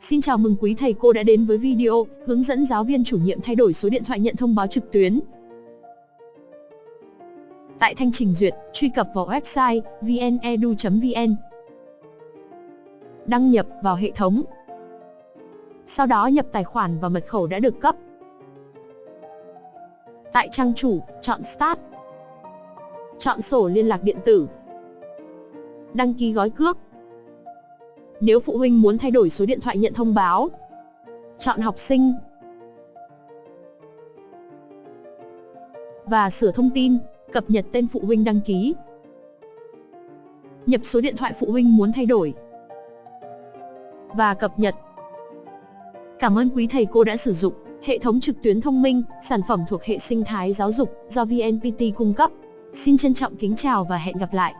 Xin chào mừng quý thầy cô đã đến với video hướng dẫn giáo viên chủ nhiệm thay đổi số điện thoại nhận thông báo trực tuyến. Tại thanh trình duyệt, truy cập vào website vnedu.vn. Đăng nhập vào hệ thống. Sau đó nhập tài khoản và mật khẩu đã được cấp. Tại trang chủ, chọn Start. Chọn sổ liên lạc điện tử. Đăng ký gói cước. Nếu phụ huynh muốn thay đổi số điện thoại nhận thông báo, chọn học sinh và sửa thông tin, cập nhật tên phụ huynh đăng ký. Nhập số điện thoại phụ huynh muốn thay đổi và cập nhật. Cảm ơn quý thầy cô đã sử dụng hệ thống trực tuyến thông minh, sản phẩm thuộc hệ sinh thái giáo dục do VNPT cung cấp. Xin trân trọng kính chào và hẹn gặp lại.